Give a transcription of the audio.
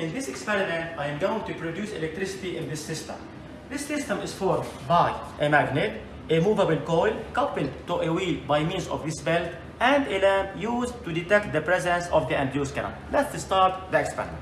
in this experiment, I am going to produce electricity in this system. This system is formed by a magnet, a movable coil coupled to a wheel by means of this belt, and a lamp used to detect the presence of the induced current. Let's start the experiment.